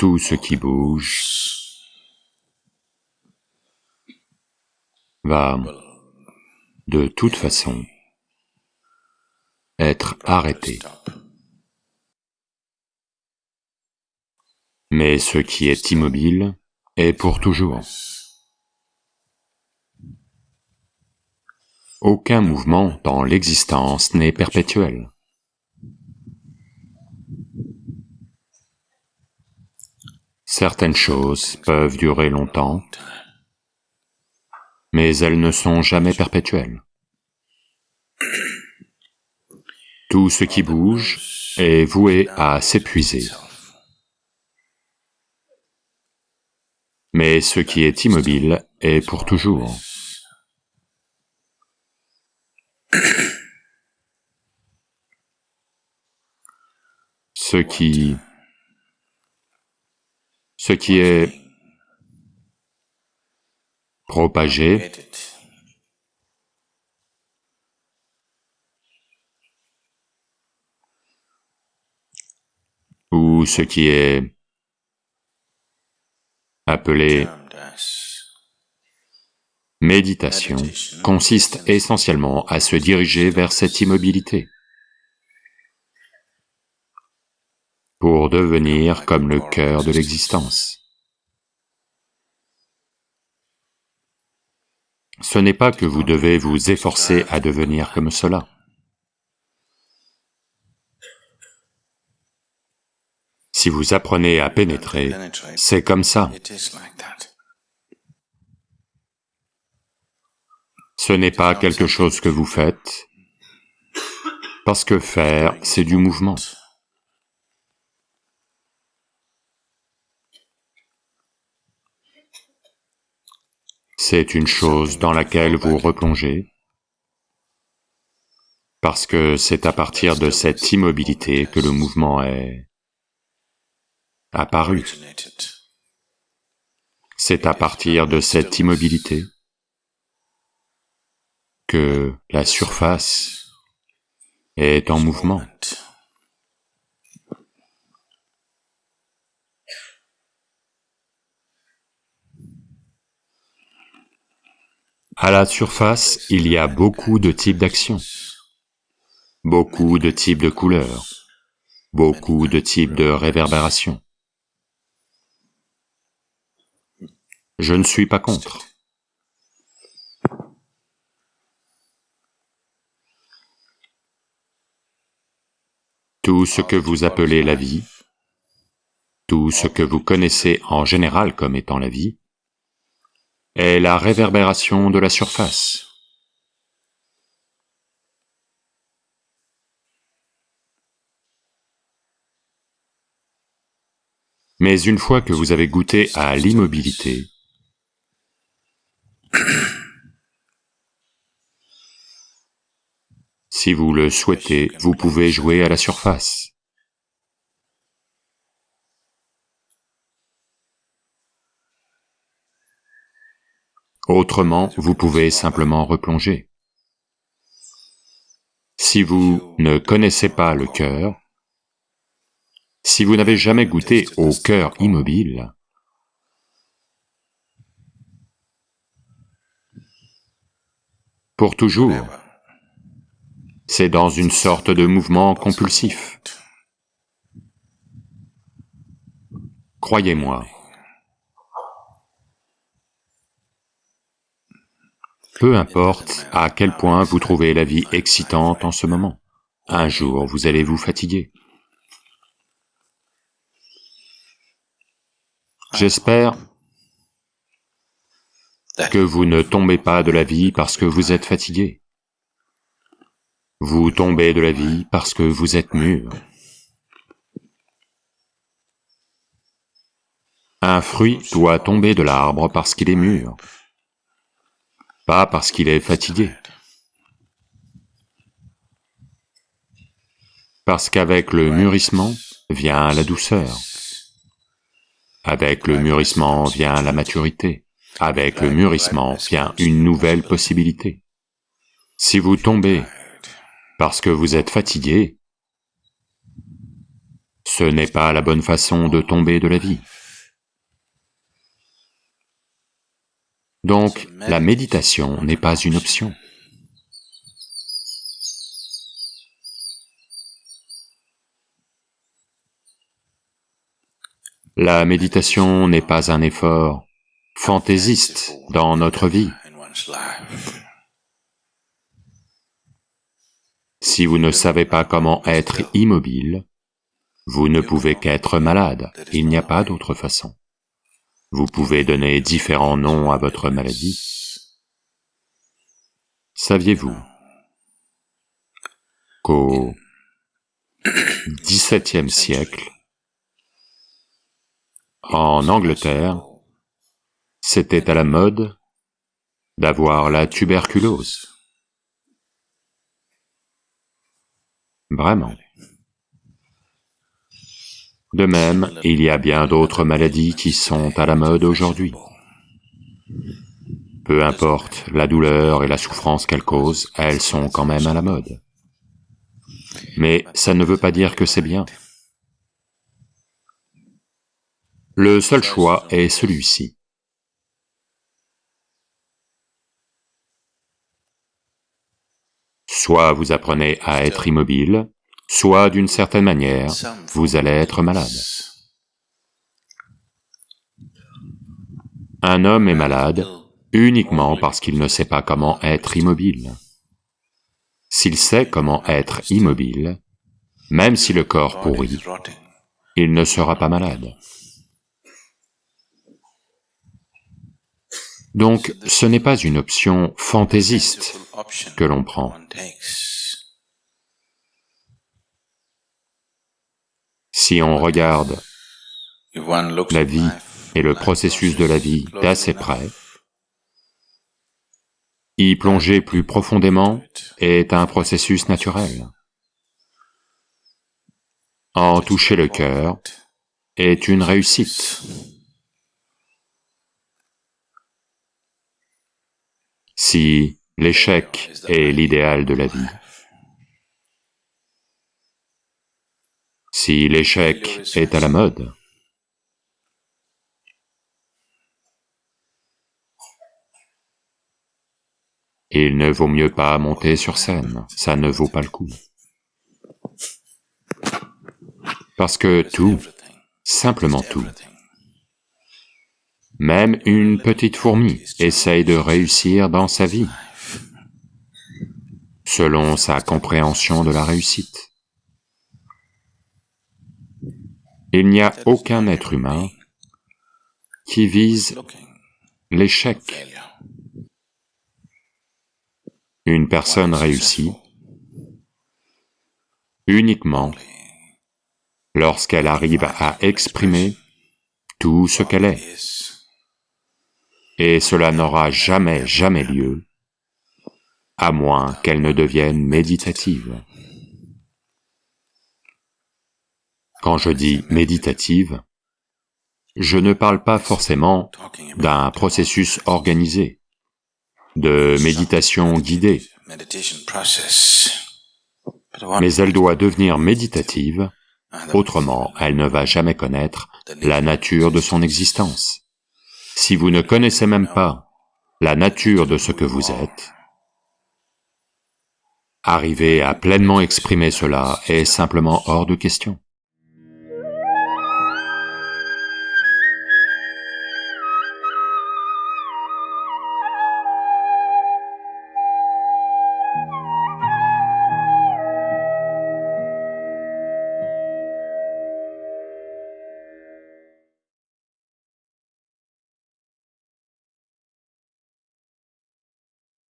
Tout ce qui bouge va, de toute façon, être arrêté. Mais ce qui est immobile est pour toujours. Aucun mouvement dans l'existence n'est perpétuel. Certaines choses peuvent durer longtemps, mais elles ne sont jamais perpétuelles. Tout ce qui bouge est voué à s'épuiser. Mais ce qui est immobile est pour toujours. Ce qui... ce qui est propagé. Ou ce qui est appelé méditation consiste essentiellement à se diriger vers cette immobilité pour devenir comme le cœur de l'existence. Ce n'est pas que vous devez vous efforcer à devenir comme cela. Si vous apprenez à pénétrer, c'est comme ça. Ce n'est pas quelque chose que vous faites, parce que faire, c'est du mouvement. C'est une chose dans laquelle vous replongez, parce que c'est à partir de cette immobilité que le mouvement est apparu. C'est à partir de cette immobilité que la surface est en mouvement. À la surface, il y a beaucoup de types d'actions, beaucoup de types de couleurs, beaucoup de types de réverbérations. Je ne suis pas contre. Tout ce que vous appelez la vie, tout ce que vous connaissez en général comme étant la vie, est la réverbération de la surface. Mais une fois que vous avez goûté à l'immobilité, Si vous le souhaitez, vous pouvez jouer à la surface. Autrement, vous pouvez simplement replonger. Si vous ne connaissez pas le cœur, si vous n'avez jamais goûté au cœur immobile, pour toujours, c'est dans une sorte de mouvement compulsif. Croyez-moi. Peu importe à quel point vous trouvez la vie excitante en ce moment, un jour vous allez vous fatiguer. J'espère que vous ne tombez pas de la vie parce que vous êtes fatigué. Vous tombez de la vie parce que vous êtes mûr. Un fruit doit tomber de l'arbre parce qu'il est mûr, pas parce qu'il est fatigué. Parce qu'avec le mûrissement vient la douceur. Avec le mûrissement vient la maturité. Avec le mûrissement vient une nouvelle possibilité. Si vous tombez parce que vous êtes fatigué, Ce n'est pas la bonne façon de tomber de la vie. Donc, la méditation n'est pas une option. La méditation n'est pas un effort fantaisiste dans notre vie. Si vous ne savez pas comment être immobile, vous ne pouvez qu'être malade, il n'y a pas d'autre façon. Vous pouvez donner différents noms à votre maladie. Saviez-vous qu'au XVIIe siècle, en Angleterre, c'était à la mode d'avoir la tuberculose? Vraiment. De même, il y a bien d'autres maladies qui sont à la mode aujourd'hui. Peu importe la douleur et la souffrance qu'elles causent, elles sont quand même à la mode. Mais ça ne veut pas dire que c'est bien. Le seul choix est celui-ci. Soit vous apprenez à être immobile, soit d'une certaine manière, vous allez être malade. Un homme est malade uniquement parce qu'il ne sait pas comment être immobile. S'il sait comment être immobile, même si le corps pourrit, il ne sera pas malade. Donc, ce n'est pas une option fantaisiste que l'on prend. Si on regarde la vie et le processus de la vie d'assez près, y plonger plus profondément est un processus naturel. En toucher le cœur est une réussite. Si l'échec est l'idéal de la vie, si l'échec est à la mode, il ne vaut mieux pas monter sur scène, ça ne vaut pas le coup. Parce que tout, simplement tout, même une petite fourmi essaye de réussir dans sa vie, selon sa compréhension de la réussite. Il n'y a aucun être humain qui vise l'échec. Une personne réussit uniquement lorsqu'elle arrive à exprimer tout ce qu'elle est et cela n'aura jamais, jamais lieu, à moins qu'elle ne devienne méditative. Quand je dis méditative, je ne parle pas forcément d'un processus organisé, de méditation guidée, mais elle doit devenir méditative, autrement elle ne va jamais connaître la nature de son existence. Si vous ne connaissez même pas la nature de ce que vous êtes, arriver à pleinement exprimer cela est simplement hors de question.